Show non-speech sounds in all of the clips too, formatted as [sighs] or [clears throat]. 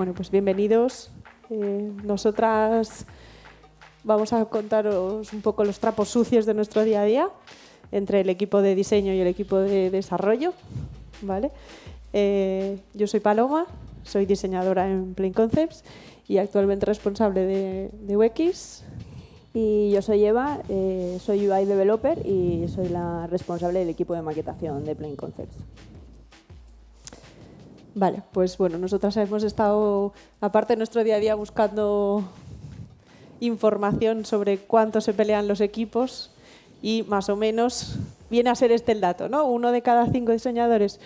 Bueno, pues bienvenidos. Eh, nosotras vamos a contaros un poco los trapos sucios de nuestro día a día entre el equipo de diseño y el equipo de desarrollo. ¿vale? Eh, yo soy Paloma, soy diseñadora en Plain Concepts y actualmente responsable de, de UX. Y yo soy Eva, eh, soy UI Developer y soy la responsable del equipo de maquetación de Plain Concepts. Vale, pues bueno, nosotras hemos estado, aparte de nuestro día a día, buscando información sobre cuánto se pelean los equipos y más o menos viene a ser este el dato, ¿no? Uno de cada cinco diseñadores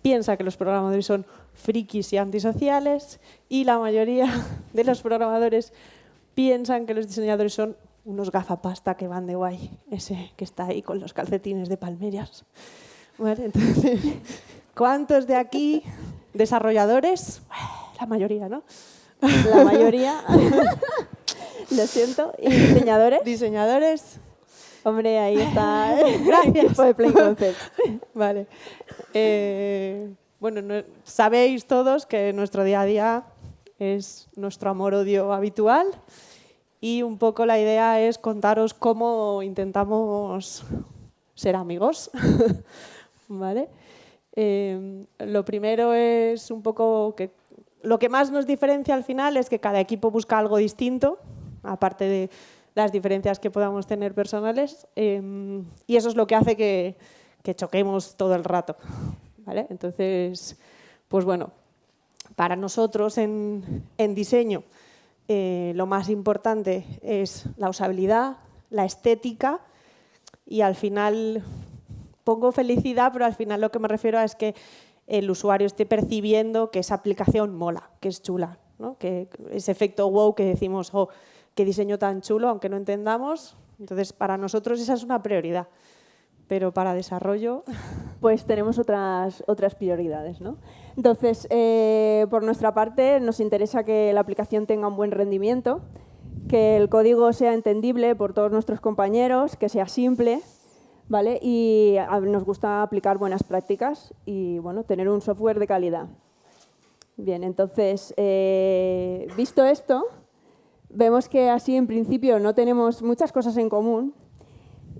piensa que los programadores son frikis y antisociales y la mayoría [laughs] de los programadores piensan que los diseñadores son unos gafapasta que van de guay, ese que está ahí con los calcetines de palmeras. entonces, [laughs] ¿cuántos de aquí desarrolladores? [sighs] La mayoría, ¿no? [laughs] La mayoría, [laughs] lo siento. ¿Y diseñadores? Diseñadores. Hombre, ahí está. [laughs] Gracias. de Play Concept. Vale. Eh, bueno, sabéis todos que nuestro día a día es nuestro amor-odio habitual y un poco la idea es contaros cómo intentamos ser amigos. ¿Vale? Eh, lo primero es un poco que lo que más nos diferencia al final es que cada equipo busca algo distinto, aparte de las diferencias que podamos tener personales, eh, y eso es lo que hace que, que choquemos todo el rato. ¿vale? Entonces, pues bueno, para nosotros en, en diseño eh, lo más importante es la usabilidad, la estética y al final pongo felicidad, pero al final lo que me refiero es que el usuario esté percibiendo que esa aplicación mola, que es chula, ¿no? que ese efecto wow que decimos, oh, qué diseño tan chulo, aunque no entendamos. Entonces, para nosotros esa es una prioridad, pero para desarrollo... [laughs] Pues tenemos otras, otras prioridades. ¿no? Entonces, eh, por nuestra parte, nos interesa que la aplicación tenga un buen rendimiento, que el código sea entendible por todos nuestros compañeros, que sea simple, ¿vale? Y nos gusta aplicar buenas prácticas y bueno, tener un software de calidad. Bien, entonces, eh, visto esto, vemos que así en principio no tenemos muchas cosas en común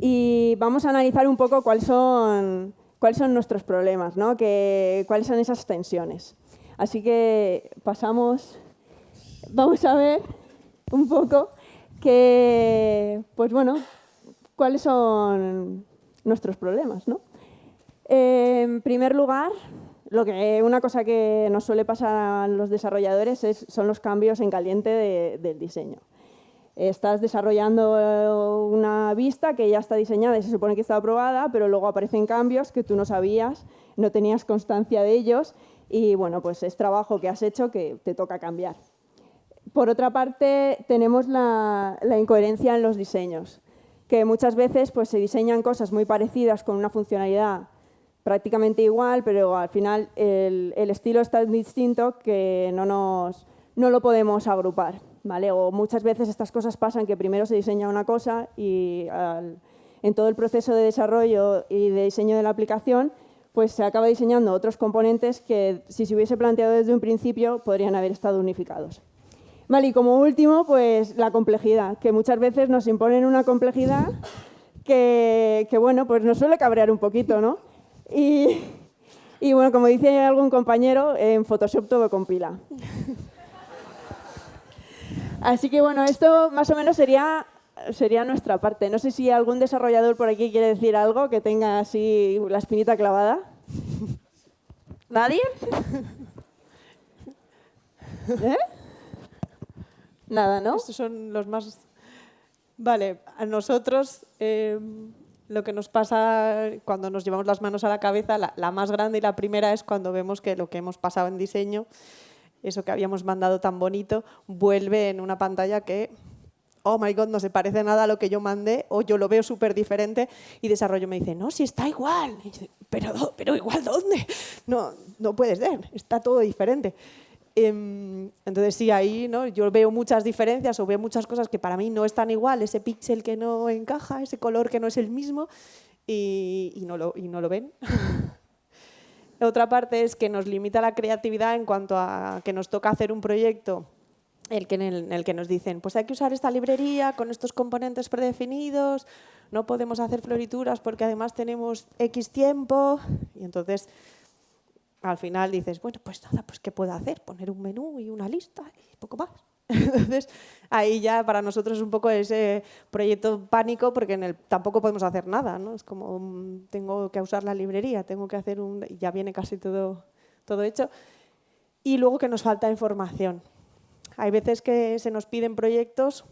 y vamos a analizar un poco cuáles son, cuáles son nuestros problemas, ¿no? que, cuáles son esas tensiones. Así que pasamos, vamos a ver un poco que, pues bueno, cuáles son nuestros problemas. ¿no? En primer lugar, lo que, una cosa que nos suele pasar a los desarrolladores es, son los cambios en caliente del diseño. Estás desarrollando eh, una vista que ya está diseñada y se supone que está aprobada, pero luego aparecen cambios que tú no sabías, no tenías constancia de ellos y bueno, pues es trabajo que has hecho que te toca cambiar. Por otra parte, tenemos la, la incoherencia en los diseños que muchas veces pues, se diseñan cosas muy parecidas con una funcionalidad prácticamente igual, pero al final el, estilo es tan distinto que no, nos, no lo podemos agrupar. ¿vale? O muchas veces estas cosas pasan que primero se diseña una cosa y en todo el proceso de desarrollo y de diseño de la aplicación pues se acaba diseñando otros componentes que si se hubiese planteado desde un principio podrían haber estado unificados. Vale, y como último, pues la complejidad, que muchas veces nos imponen una complejidad que, bueno, pues nos suele cabrear un poquito, ¿no? Y, bueno, como dice algún compañero, en Photoshop todo compila. Así que bueno, esto más o menos sería, sería nuestra parte. No sé si algún desarrollador por aquí quiere decir algo que tenga así la espinita clavada. ¿Nadie? ¿Eh? Nada, ¿no? Estos son los más... Vale, a nosotros eh, lo que nos pasa cuando nos llevamos las manos a la cabeza, la, más grande y la primera es cuando vemos que lo que hemos pasado en diseño, eso que habíamos mandado tan bonito, vuelve en una pantalla que, oh my god, no se parece nada a lo que yo mandé o yo lo veo súper diferente y desarrollo me dice, no, si está igual. pero, pero igual, ¿dónde? No, no puede ser, está todo diferente. Em, entonces sí, ahí ¿no? yo veo muchas diferencias o veo muchas cosas que para mí no están igual, ese píxel que no encaja, ese color que no es el mismo y, no, lo, y no lo ven. [laughs] otra parte es que nos limita la creatividad en cuanto a que nos toca hacer un proyecto el que en, el, que nos dicen, pues hay que usar esta librería con estos componentes predefinidos, no podemos hacer florituras porque además tenemos X tiempo. Y entonces, al final dices, bueno, pues nada, pues ¿qué puedo hacer? Poner un menú y una lista y poco más. [laughs] Entonces, ahí ya para nosotros es un poco ese proyecto pánico porque tampoco podemos hacer nada, ¿no? Es como, mm, tengo que usar la librería, tengo que hacer un... ya viene casi todo, todo hecho. Y luego que nos falta información. Hay veces que se nos piden proyectos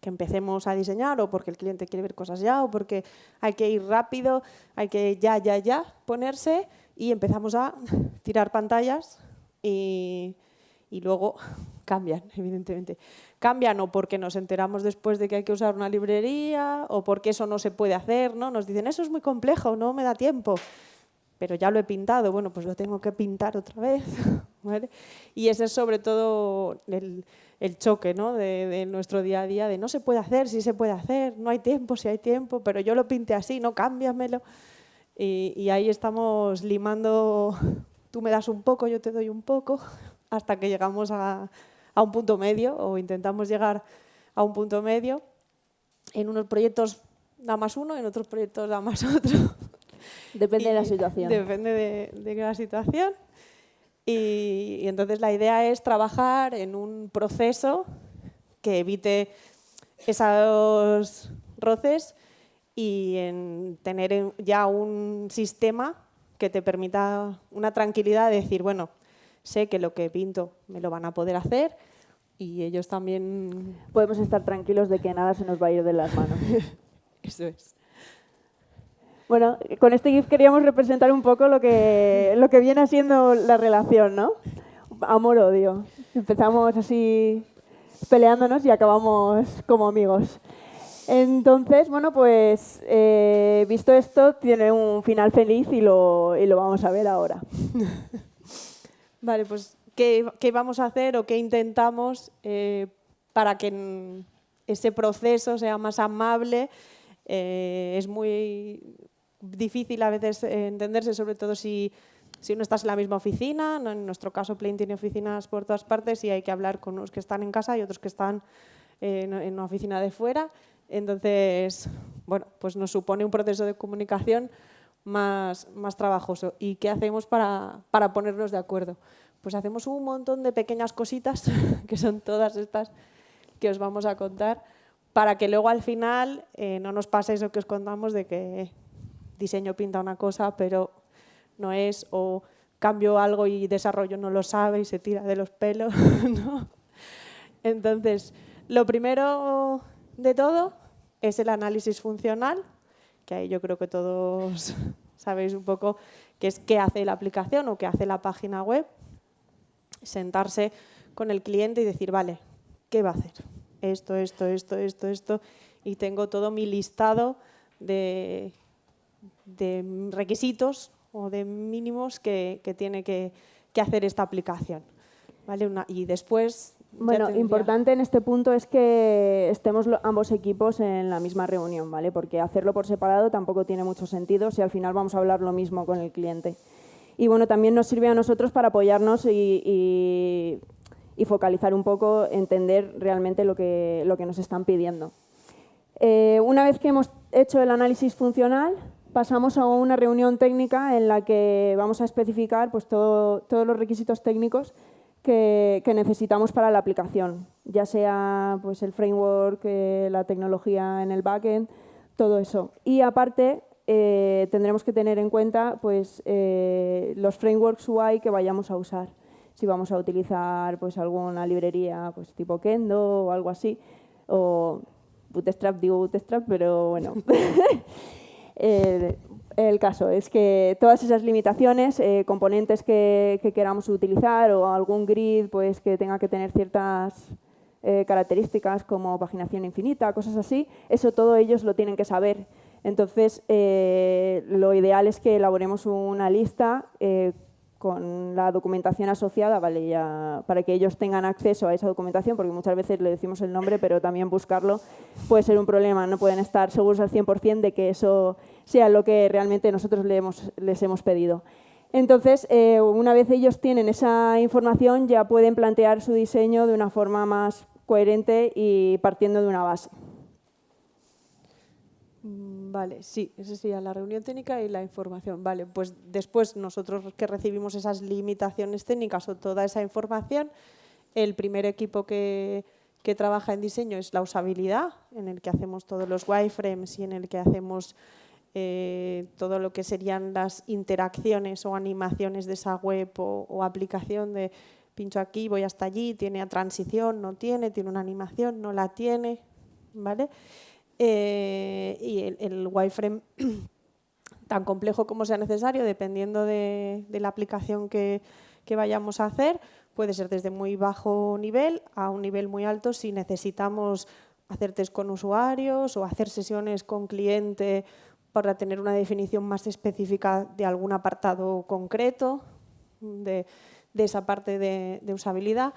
que empecemos a diseñar o porque el cliente quiere ver cosas ya o porque hay que ir rápido, hay que ya, ya, ya ponerse y empezamos a tirar pantallas y, y luego [laughs] cambian, evidentemente. Cambian o porque nos enteramos después de que hay que usar una librería o porque eso no se puede hacer, ¿no? Nos dicen, eso es muy complejo, no me da tiempo, pero ya lo he pintado, bueno, pues lo tengo que pintar otra vez. [laughs] Y ese es sobre todo el, el choque ¿no? de, nuestro día a día, de no se puede hacer, sí se puede hacer, no hay tiempo, si hay tiempo, pero yo lo pinte así, no cámbiamelo. Y, y ahí estamos limando, [laughs] tú me das un poco, yo te doy un poco, [laughs] hasta que llegamos a, a un punto medio o intentamos llegar a un punto medio. En unos proyectos da más uno, en otros proyectos da más [laughs] otro. Depende de la situación. Depende de, de la situación. Y, y, entonces la idea es trabajar en un proceso que evite esos roces y en tener ya un sistema que te permita una tranquilidad de decir, bueno, sé que lo que pinto me lo van a poder hacer y ellos también... Podemos estar tranquilos de que nada se nos va a ir de las manos. [laughs] Eso es. Bueno, con este GIF queríamos representar un poco lo que, lo que viene siendo la relación, ¿no? Amor-odio. Empezamos así peleándonos y acabamos como amigos. Entonces, bueno, pues eh, visto esto, tiene un final feliz y lo, y lo vamos a ver ahora. [laughs] Vale, pues ¿qué, vamos a hacer o qué intentamos eh, para que ese proceso sea más amable? Eh, es muy difícil a veces entenderse, sobre todo si, si no estás en la misma oficina. En nuestro caso, Plain tiene oficinas por todas partes y hay que hablar con unos que están en casa y otros que están en, en una oficina de fuera. Entonces, bueno, pues nos supone un proceso de comunicación más, más trabajoso. ¿Y qué hacemos para, para ponernos de acuerdo? Pues hacemos un montón de pequeñas cositas, [laughs] que son todas estas que os vamos a contar, para que luego al final eh, no nos pase eso que os contamos de que diseño pinta una cosa, pero no es, o cambio algo y desarrollo no lo sabe y se tira de los pelos. [laughs] ¿no? Entonces, lo primero de todo es el análisis funcional, que ahí yo creo que todos [laughs] sabéis un poco qué es qué hace la aplicación o qué hace la página web. Sentarse con el cliente y decir, vale, ¿qué va a hacer? Esto, esto, esto, esto, esto. Y tengo todo mi listado de, requisitos o de mínimos que, que tiene que, que, hacer esta aplicación. ¿Vale? Una, y después bueno, importante en este punto es que estemos ambos equipos en la misma reunión, ¿vale? Porque hacerlo por separado tampoco tiene mucho sentido si al final vamos a hablar lo mismo con el cliente. Y bueno, también nos sirve a nosotros para apoyarnos y, focalizar un poco, entender realmente lo que, lo que nos están pidiendo. Eh, una vez que hemos hecho el análisis funcional, pasamos a una reunión técnica en la que vamos a especificar pues, todos los requisitos técnicos que, necesitamos para la aplicación, ya sea pues, el framework, eh, la tecnología en el backend, todo eso. Y aparte, eh, tendremos que tener en cuenta pues, eh, los frameworks UI que vayamos a usar. Si vamos a utilizar pues, alguna librería pues, tipo Kendo o algo así, o Bootstrap, digo Bootstrap, pero bueno. [laughs] El caso es que todas esas limitaciones, eh, componentes que, queramos utilizar o algún grid pues, que tenga que tener ciertas eh, características como paginación infinita, cosas así, eso todo ellos lo tienen que saber. Entonces, eh, lo ideal es que elaboremos una lista con la documentación asociada, ¿vale? ya, para que ellos tengan acceso a esa documentación, porque muchas veces le decimos el nombre, pero también buscarlo puede ser un problema. No pueden estar seguros al 100% de que eso sea lo que realmente nosotros les hemos, pedido. Entonces, eh, una vez ellos tienen esa información, ya pueden plantear su diseño de una forma más coherente y partiendo de una base. Mm, vale, sí, esa sería la reunión técnica y la información. Vale, pues después nosotros que recibimos esas limitaciones técnicas o toda esa información, el primer equipo que, que trabaja en diseño es la usabilidad, en el que hacemos todos los wireframes y en el que hacemos eh, todo lo que serían las interacciones o animaciones de esa web o, aplicación de pincho aquí, voy hasta allí, tiene transición, no tiene, tiene una animación, no la tiene, ¿vale? Eh, y el, wireframe [clears throat] tan complejo como sea necesario, dependiendo de, la aplicación que, que, vayamos a hacer, puede ser desde muy bajo nivel a un nivel muy alto si necesitamos hacer test con usuarios o hacer sesiones con cliente para tener una definición más específica de algún apartado concreto de, esa parte de, usabilidad.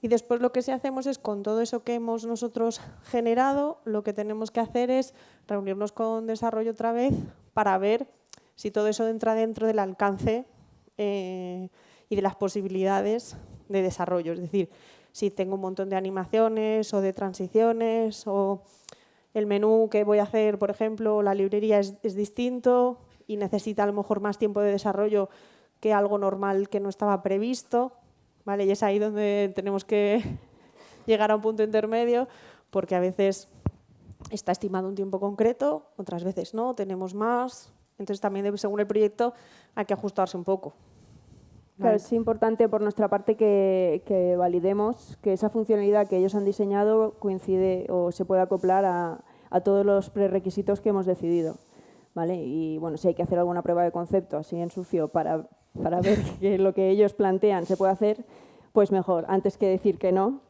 Y después lo que sí hacemos es, con todo eso que hemos nosotros generado, lo que tenemos que hacer es reunirnos con desarrollo otra vez para ver si todo eso entra dentro del alcance eh, y de las posibilidades de desarrollo. Es decir, si tengo un montón de animaciones o de transiciones o el menú que voy a hacer, por ejemplo, la librería es, distinto y necesita a lo mejor más tiempo de desarrollo que algo normal que no estaba previsto. ¿vale? Y es ahí donde tenemos que [laughs] llegar a un punto intermedio, porque a veces está estimado un tiempo concreto, otras veces no, tenemos más. Entonces también según el proyecto hay que ajustarse un poco. Claro, es importante por nuestra parte que, validemos que esa funcionalidad que ellos han diseñado coincide o se puede acoplar a, todos los prerequisitos que hemos decidido. ¿vale? Y bueno, si hay que hacer alguna prueba de concepto así en sucio para, para ver [laughs] que lo que ellos plantean se puede hacer, pues mejor, antes que decir que no,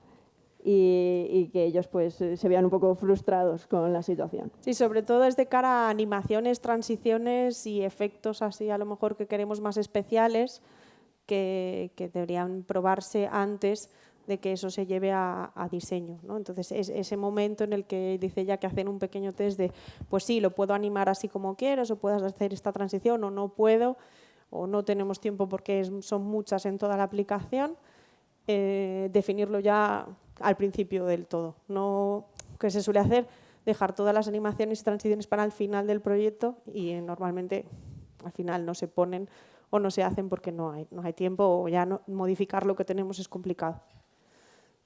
y, que ellos pues se vean un poco frustrados con la situación. Sí, sobre todo es de cara a animaciones, transiciones y efectos así a lo mejor que queremos más especiales, que, deberían probarse antes de que eso se lleve a, diseño. ¿no? Entonces, es ese momento en el que dice ya que hacen un pequeño test de, pues sí, lo puedo animar así como quieras, o puedas hacer esta transición, o no puedo, o no tenemos tiempo porque son muchas en toda la aplicación, eh, definirlo ya al principio del todo. No que se suele hacer dejar todas las animaciones y transiciones para el final del proyecto y eh, normalmente al final no se ponen o no se hacen porque no hay, no hay tiempo o ya no, modificar lo que tenemos es complicado.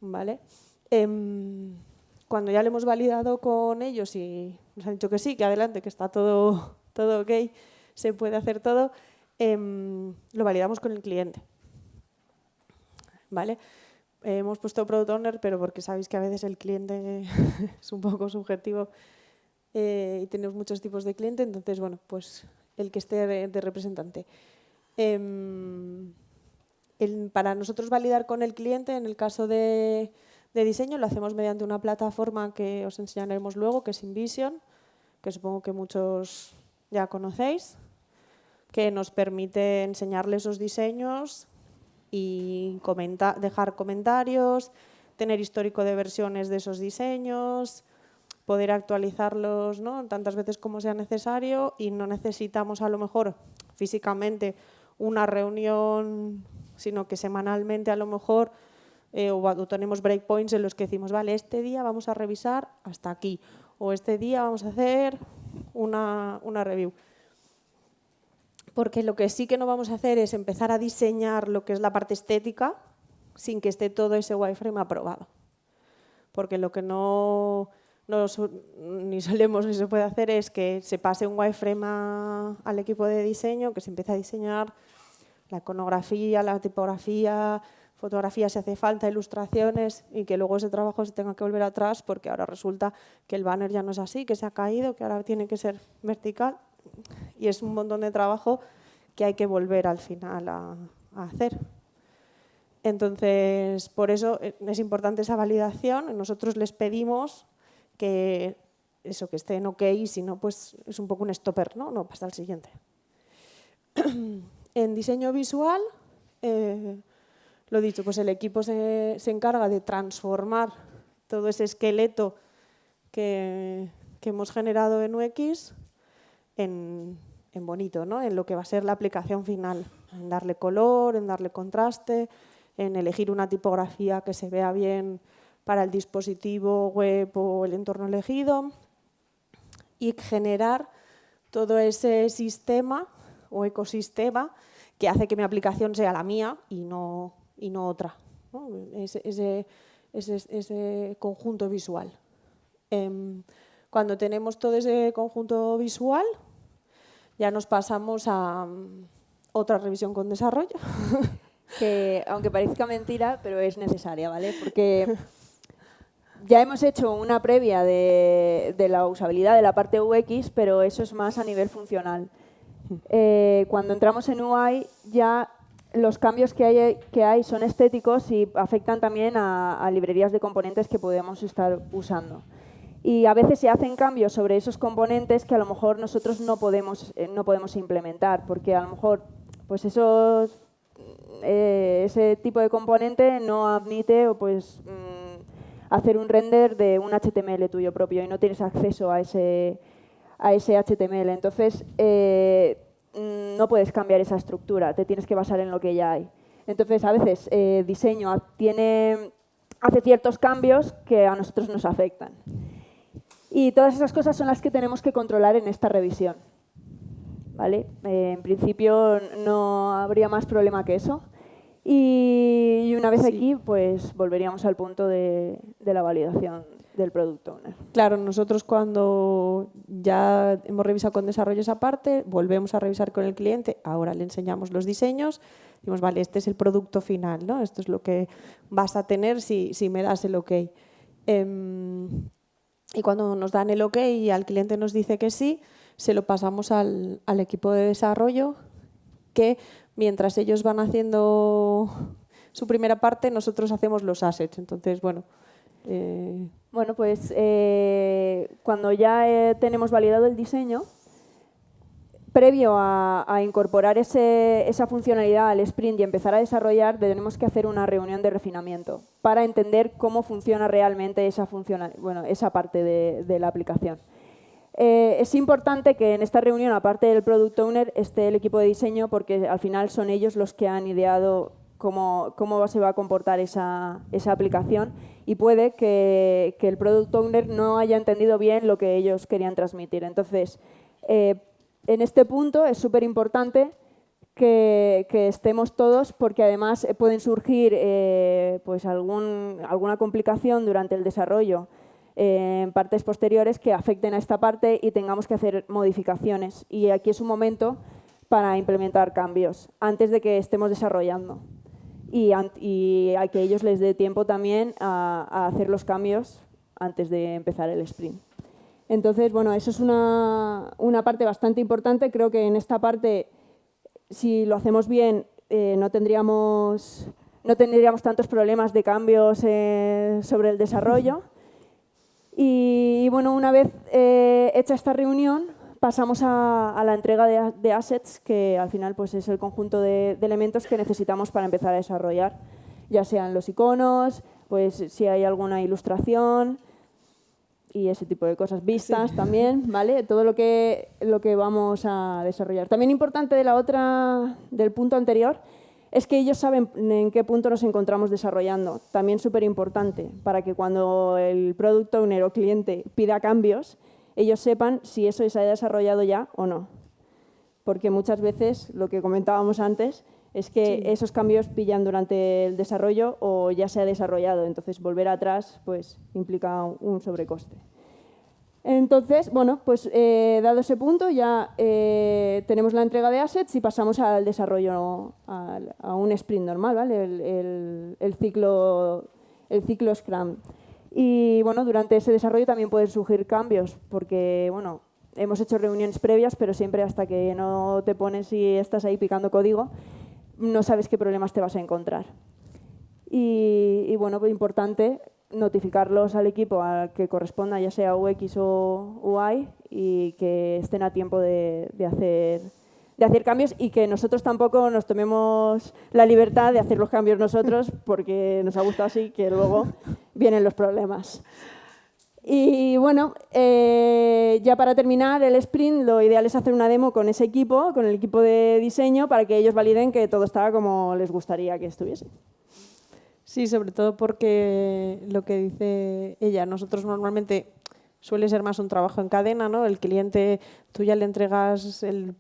¿Vale? Em, cuando ya lo hemos validado con ellos y nos han dicho que sí, que adelante, que está todo, [laughs] todo ok, se puede hacer todo, em, lo validamos con el cliente. ¿Vale? hemos puesto Product Owner, pero porque sabéis que a veces el cliente [laughs] es un poco subjetivo eh, y tenemos muchos tipos de cliente, entonces, bueno, pues el que esté de representante. Em, para nosotros validar con el cliente, en el caso de, diseño, lo hacemos mediante una plataforma que os enseñaremos luego, que es InVision, que supongo que muchos ya conocéis, que nos permite enseñarle esos diseños y dejar comentarios, tener histórico de versiones de esos diseños, poder actualizarlos ¿no? tantas veces como sea necesario y no necesitamos a lo mejor físicamente una reunión, sino que semanalmente a lo mejor eh, o, tenemos breakpoints en los que decimos, vale, este día vamos a revisar hasta aquí, o este día vamos a hacer una, una review. Porque lo que sí que no vamos a hacer es empezar a diseñar lo que es la parte estética sin que esté todo ese wireframe aprobado. Porque lo que no no ni solemos ni se puede hacer es que se pase un wireframe al equipo de diseño, que se empiece a diseñar la iconografía, la tipografía, fotografía si hace falta, ilustraciones y que luego ese trabajo se tenga que volver atrás porque ahora resulta que el banner ya no es así, que se ha caído, que ahora tiene que ser vertical y es un montón de trabajo que hay que volver al final a hacer. Entonces, por eso eh, es importante esa validación. Nosotros les pedimos que eso, que esté en OK, si no, pues es un poco un stopper, ¿no? No, pasa al siguiente. [clears throat] en diseño visual, eh, lo dicho, pues el equipo se, encarga de transformar todo ese esqueleto que, hemos generado en UX en, en bonito, ¿no? en lo que va a ser la aplicación final, en darle color, en darle contraste, en elegir una tipografía que se vea bien para el dispositivo web o el entorno elegido y generar todo ese sistema o ecosistema que hace que mi aplicación sea la mía y no, y no otra. Ese, ese, conjunto visual. Em, cuando tenemos todo ese conjunto visual, ya nos pasamos a mm, otra revisión con desarrollo. Que, aunque parezca mentira, pero es necesaria, ¿vale? Porque [laughs] ya hemos hecho una previa de, la usabilidad de la parte UX, pero eso es más a nivel funcional. [laughs] Eh, cuando entramos en UI ya los cambios que hay, que hay son estéticos y afectan también a, a, librerías de componentes que podemos estar usando. Y a veces se hacen cambios sobre esos componentes que a lo mejor nosotros no podemos, eh, no podemos implementar, porque a lo mejor pues esos, eh, ese tipo de componente no admite pues, mm, hacer un render de un HTML tuyo propio y no tienes acceso a ese, a ese HTML. Entonces, eh, mm, no puedes cambiar esa estructura, te tienes que basar en lo que ya hay. Entonces, a veces diseño tiene, hace ciertos cambios que a nosotros nos afectan. Y todas esas cosas son las que tenemos que controlar en esta revisión. ¿Vale? Eh, en principio no habría más problema que eso. Y, una vez aquí, pues volveríamos al punto de, la validación del producto Claro, nosotros cuando ya hemos revisado con desarrollo esa parte, volvemos a revisar con el cliente, ahora le enseñamos los diseños, decimos, vale, este es el producto final, ¿no? Esto es lo que vas a tener si, si me das el ok. Em, y cuando nos dan el ok y al cliente nos dice que sí, se lo pasamos al, equipo de desarrollo que mientras ellos van haciendo su primera parte, nosotros hacemos los assets. Entonces, bueno... Eh, bueno, pues eh, cuando ya eh, tenemos validado el diseño, previo a, incorporar esa funcionalidad al sprint y empezar a desarrollar, tenemos que hacer una reunión de refinamiento para entender cómo funciona realmente esa, bueno, esa parte de, la aplicación. Eh, es importante que en esta reunión, aparte del Product Owner, esté el equipo de diseño porque al final son ellos los que han ideado cómo, cómo se va a comportar esa, aplicación y puede que, el Product Owner no haya entendido bien lo que ellos querían transmitir. Entonces, eh, en este punto es súper importante que, estemos todos porque además pueden surgir eh, pues alguna complicación durante el desarrollo en partes posteriores que afecten a esta parte y tengamos que hacer modificaciones. Y aquí es un momento para implementar cambios antes de que estemos desarrollando y, a que ellos les dé tiempo también a hacer los cambios antes de empezar el sprint. Entonces, bueno, eso es una, parte bastante importante. Creo que en esta parte, si lo hacemos bien, eh, no, tendríamos, no tendríamos tantos problemas de cambios eh, sobre el desarrollo. Y, bueno, una vez eh, hecha esta reunión, pasamos a, la entrega de, assets, que al final pues, es el conjunto de, de, elementos que necesitamos para empezar a desarrollar, ya sean los iconos, pues si hay alguna ilustración, y ese tipo de cosas. Vistas también, ¿vale? Todo lo que, lo que vamos a desarrollar. También importante de la otra, del punto anterior, es que ellos saben en qué punto nos encontramos desarrollando. También súper importante, para que cuando el product owner o cliente pida cambios, ellos sepan si eso se ha desarrollado ya o no. Porque muchas veces, lo que comentábamos antes, es que esos cambios pillan durante el desarrollo o ya se ha desarrollado, entonces volver atrás pues, implica un sobrecoste. Entonces, bueno, pues eh, dado ese punto ya eh, tenemos la entrega de assets y pasamos al desarrollo, a, un sprint normal, ¿vale? El, ciclo, el ciclo Scrum. Y bueno, durante ese desarrollo también pueden surgir cambios, porque bueno, hemos hecho reuniones previas, pero siempre hasta que no te pones y estás ahí picando código, no sabes qué problemas te vas a encontrar. Y, bueno, pues importante notificarlos al equipo al que corresponda, ya sea UX o UI, y que estén a tiempo de, hacer, de hacer cambios y que nosotros tampoco nos tomemos la libertad de hacer los cambios nosotros [laughs] porque nos ha gustado así que luego vienen los problemas. Y bueno, eh, ya para terminar el sprint, lo ideal es hacer una demo con ese equipo, con el equipo de diseño, para que ellos validen que todo estaba como les gustaría que estuviese. Sí, sobre todo porque lo que dice ella, nosotros normalmente suele ser más un trabajo en cadena, ¿no? El cliente, tú ya le entregas el,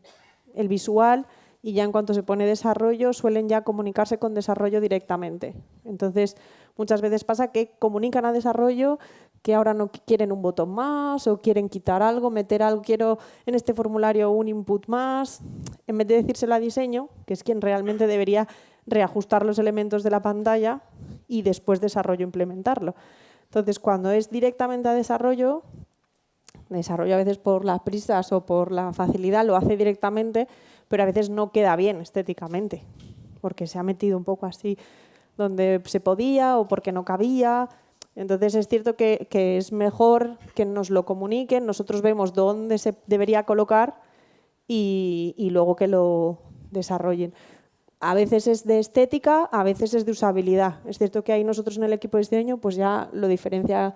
visual y ya en cuanto se pone desarrollo suelen ya comunicarse con desarrollo directamente. Entonces, muchas veces pasa que comunican a desarrollo que ahora no quieren un botón más o quieren quitar algo, meter algo, quiero en este formulario un input más, en vez de decírselo a diseño, que es quien realmente debería reajustar los elementos de la pantalla y después desarrollo implementarlo. Entonces, cuando es directamente a desarrollo, desarrollo a veces por las prisas o por la facilidad, lo hace directamente, pero a veces no queda bien estéticamente, porque se ha metido un poco así donde se podía o porque no cabía. Entonces es cierto que, es mejor que nos lo comuniquen, nosotros vemos dónde se debería colocar y, y luego que lo desarrollen. A veces es de estética, a veces es de usabilidad. Es cierto que ahí nosotros en el equipo de diseño pues ya lo, diferencia,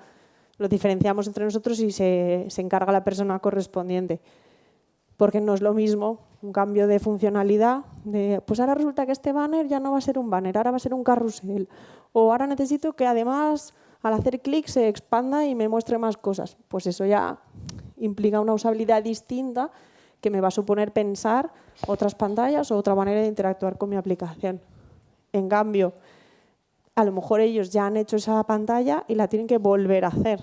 lo diferenciamos entre nosotros y se, se encarga la persona correspondiente porque no es lo mismo un cambio de funcionalidad, de, pues ahora resulta que este banner ya no va a ser un banner, ahora va a ser un carrusel, o ahora necesito que además al hacer clic se expanda y me muestre más cosas. Pues eso ya implica una usabilidad distinta que me va a suponer pensar otras pantallas o otra manera de interactuar con mi aplicación. En cambio, a lo mejor ellos ya han hecho esa pantalla y la tienen que volver a hacer.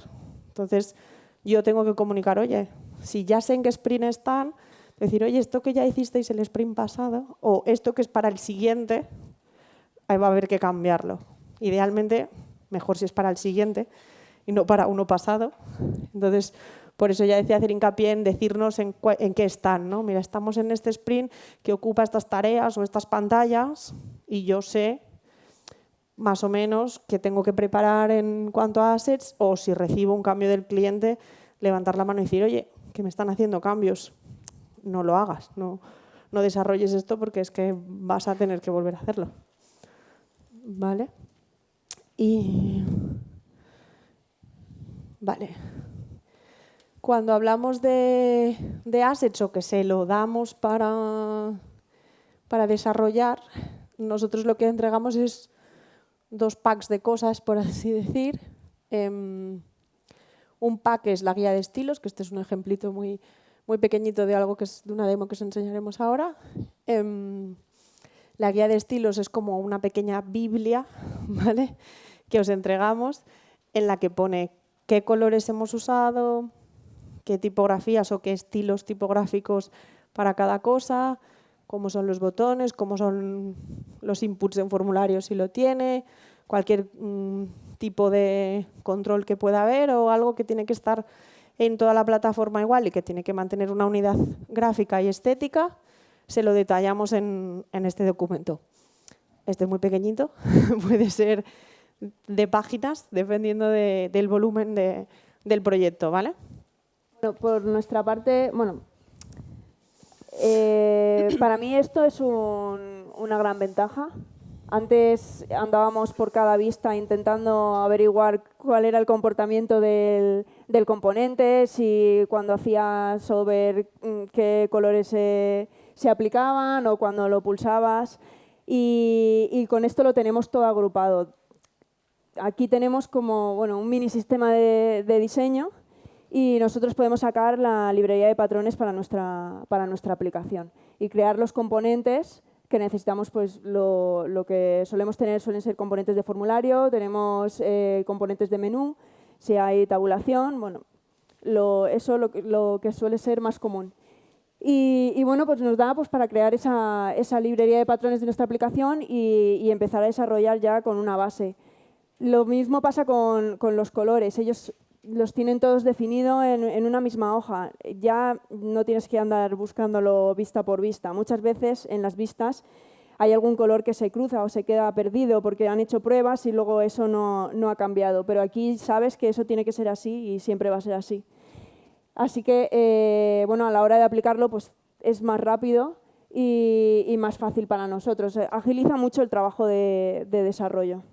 Entonces, yo tengo que comunicar, oye, si ya sé en qué sprint están, decir, oye, esto que ya hicisteis el sprint pasado o esto que es para el siguiente, ahí va a haber que cambiarlo. Idealmente, mejor si es para el siguiente y no para uno pasado. Entonces, por eso ya decía hacer hincapié en decirnos en, qué están. ¿no? Mira, estamos en este sprint que ocupa estas tareas o estas pantallas y yo sé más o menos qué tengo que preparar en cuanto a assets o si recibo un cambio del cliente, levantar la mano y decir, oye, que me están haciendo cambios, no lo hagas, no, no desarrolles esto porque es que vas a tener que volver a hacerlo. ¿Vale? Y... Vale. Cuando hablamos de, de assets o que se lo damos para, para desarrollar, nosotros lo que entregamos es dos packs de cosas, por así decir. Em, un pack es la guía de estilos, que este es un ejemplito muy, muy pequeñito de algo que es de una demo que os enseñaremos ahora. Em, la guía de estilos es como una pequeña biblia [laughs] ¿vale? que os entregamos en la que pone qué colores hemos usado, qué tipografías o qué estilos tipográficos para cada cosa, cómo son los botones, cómo son los inputs en formulario si lo tiene, cualquier mm, tipo de control que pueda haber o algo que tiene que estar en toda la plataforma igual y que tiene que mantener una unidad gráfica y estética, se lo detallamos en, este documento. Este es muy pequeñito, [laughs] puede ser de páginas, dependiendo del volumen del proyecto, ¿vale? Por nuestra parte, bueno, eh, para mí esto es una gran ventaja antes andábamos por cada vista intentando averiguar cuál era el comportamiento del, componente, si cuando hacías over mm, qué colores se, aplicaban o cuando lo pulsabas. Y, con esto lo tenemos todo agrupado. Aquí tenemos como bueno, un mini sistema de diseño y nosotros podemos sacar la librería de patrones para nuestra, para nuestra aplicación y crear los componentes que necesitamos, pues lo, lo, que solemos tener suelen ser componentes de formulario, tenemos eh, componentes de menú, si hay tabulación, bueno, lo, eso lo, lo que suele ser más común. Y, y, bueno, pues nos da pues, para crear esa, esa, librería de patrones de nuestra aplicación y, y, empezar a desarrollar ya con una base. Lo mismo pasa con, con los colores. Ellos los tienen todos definidos en, una misma hoja. Ya no tienes que andar buscándolo vista por vista. Muchas veces en las vistas hay algún color que se cruza o se queda perdido porque han hecho pruebas y luego eso no, ha cambiado. Pero aquí sabes que eso tiene que ser así y siempre va a ser así. Así que, eh, bueno, a la hora de aplicarlo pues es más rápido y, más fácil para nosotros. Agiliza mucho el trabajo de desarrollo.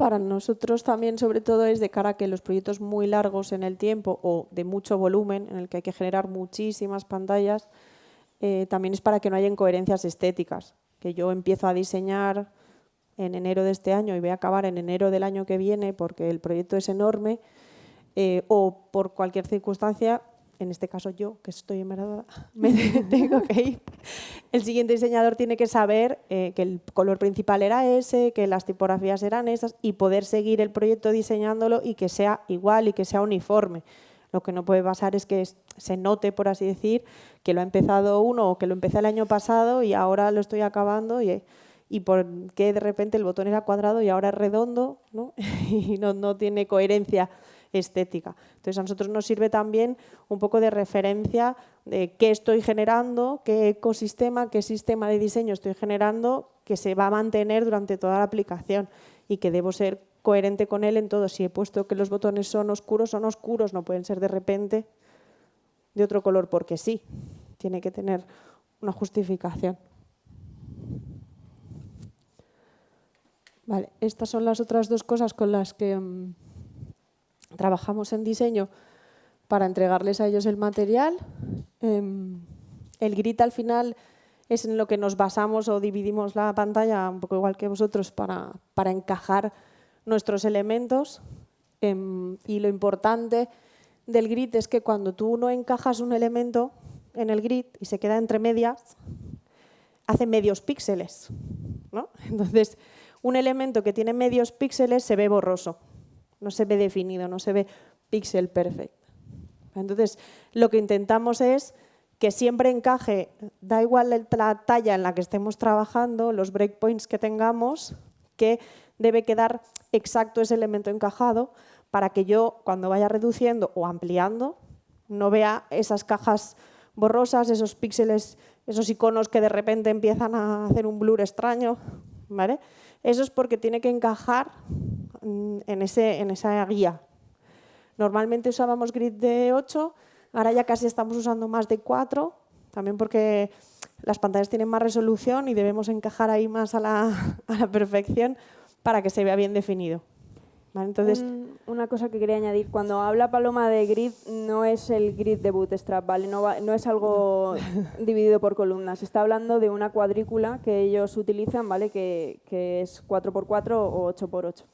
Para nosotros también, sobre todo, es de cara a que los proyectos muy largos en el tiempo o de mucho volumen, en el que hay que generar muchísimas pantallas, eh, también es para que no haya incoherencias estéticas. Que yo empiezo a diseñar en enero de este año y voy a acabar en enero del año que viene porque el proyecto es enorme, eh, o por cualquier circunstancia, en este caso yo, que estoy embarazada, [laughs] me [laughs] tengo que ir. El siguiente diseñador tiene que saber eh, que el color principal era ese, que las tipografías eran esas y poder seguir el proyecto diseñándolo y que sea igual y que sea uniforme. Lo que no puede pasar es que se note, por así decir, que lo ha empezado uno o que lo empecé el año pasado y ahora lo estoy acabando y, y por qué de repente el botón era cuadrado y ahora es redondo ¿no? [laughs] y no, no tiene coherencia estética. Entonces a nosotros nos sirve también un poco de referencia de qué estoy generando, qué ecosistema, qué sistema de diseño estoy generando que se va a mantener durante toda la aplicación y que debo ser coherente con él en todo. Si he puesto que los botones son oscuros, son oscuros, no pueden ser de repente de otro color porque sí, tiene que tener una justificación. Vale, estas son las otras dos cosas con las que mm, trabajamos en diseño para entregarles a ellos el material. Em, el grid al final es en lo que nos basamos o dividimos la pantalla, un poco igual que vosotros, para, para encajar nuestros elementos. Em, y lo importante del grid es que cuando tú no encajas un elemento en el grid y se queda entre medias, hace medios píxeles. [laughs] Entonces, un elemento que tiene medios píxeles se ve borroso no se ve definido, no se ve pixel perfect. Entonces, lo que intentamos es que siempre encaje, da igual la talla en la que estemos trabajando, los breakpoints que tengamos, que debe quedar exacto ese elemento encajado para que yo, cuando vaya reduciendo o ampliando, no vea esas cajas borrosas, esos píxeles, esos iconos que de repente empiezan a hacer un blur extraño. ¿vale? Eso es porque tiene que encajar en, ese, en esa guía. Normalmente usábamos grid de 8, ahora ya casi estamos usando más de 4, también porque las pantallas tienen más resolución y debemos encajar ahí más a la, [laughs] a la perfección para que se vea bien definido. Entonces, una cosa que quería añadir, cuando habla Paloma de grid, no es el grid de Bootstrap, ¿vale? no, no es algo [laughs] dividido por columnas, está hablando de una cuadrícula que ellos utilizan, ¿vale? que, que es 4x4 o 8x8.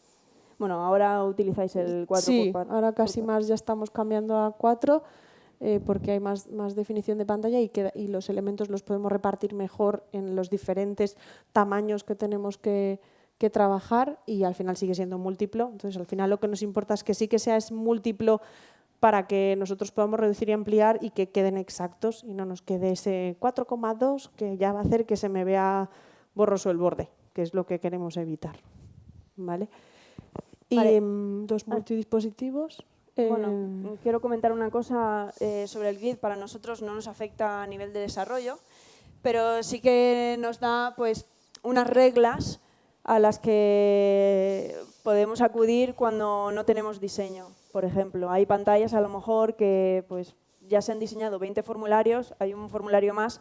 Bueno, ahora utilizáis el 4x4. Sí, ahora casi más ya estamos cambiando a 4 eh, porque hay más, más definición de pantalla y, que, y los elementos los podemos repartir mejor en los diferentes tamaños que tenemos que, que trabajar y al final sigue siendo múltiplo. Entonces, al final lo que nos importa es que sí que sea es múltiplo para que nosotros podamos reducir y ampliar y que queden exactos y no nos quede ese 4,2 que ya va a hacer que se me vea borroso el borde, que es lo que queremos evitar. ¿Vale? Y em, dos multidispositivos. Bueno, eh, quiero comentar una cosa eh, sobre el grid. Para nosotros no nos afecta a nivel de desarrollo, pero sí que nos da pues, unas reglas a las que podemos acudir cuando no tenemos diseño. Por ejemplo, hay pantallas a lo mejor que pues, ya se han diseñado 20 formularios, hay un formulario más,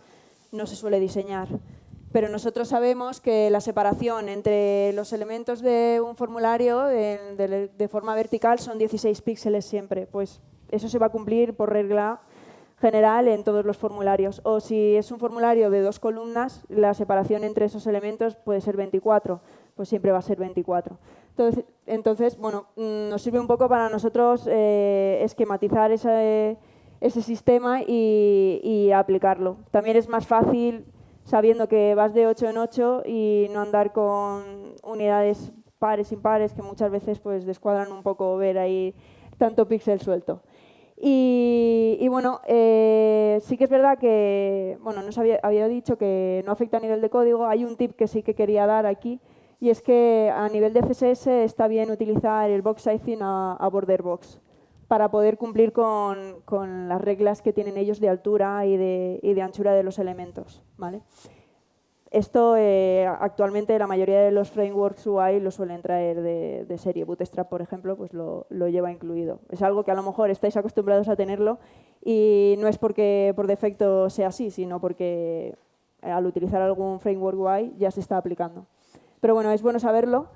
no se suele diseñar pero nosotros sabemos que la separación entre los elementos de un formulario de, forma vertical son 16 píxeles siempre. Pues eso se va a cumplir por regla general en todos los formularios. O si es un formulario de dos columnas, la separación entre esos elementos puede ser 24, pues siempre va a ser 24. Entonces, bueno, mm, nos sirve un poco para nosotros eh, esquematizar ese, sistema y aplicarlo. También es más fácil sabiendo que vas de 8 en 8 y no andar con unidades pares, impares, que muchas veces pues descuadran un poco ver ahí tanto píxel suelto. Y, bueno, eh, sí que es verdad que, bueno, nos había, había, dicho que no afecta a nivel de código. Hay un tip que sí que quería dar aquí, y es que a nivel de CSS está bien utilizar el box sizing a, a border box para poder cumplir con, con, las reglas que tienen ellos de altura y de, y de anchura de los elementos. ¿vale? Esto eh, actualmente la mayoría de los frameworks UI lo suelen traer de, de, serie. Bootstrap, por ejemplo, pues lo, lo, lleva incluido. Es algo que a lo mejor estáis acostumbrados a tenerlo y no es porque por defecto sea así, sino porque al utilizar algún framework UI ya se está aplicando. Pero bueno, es bueno saberlo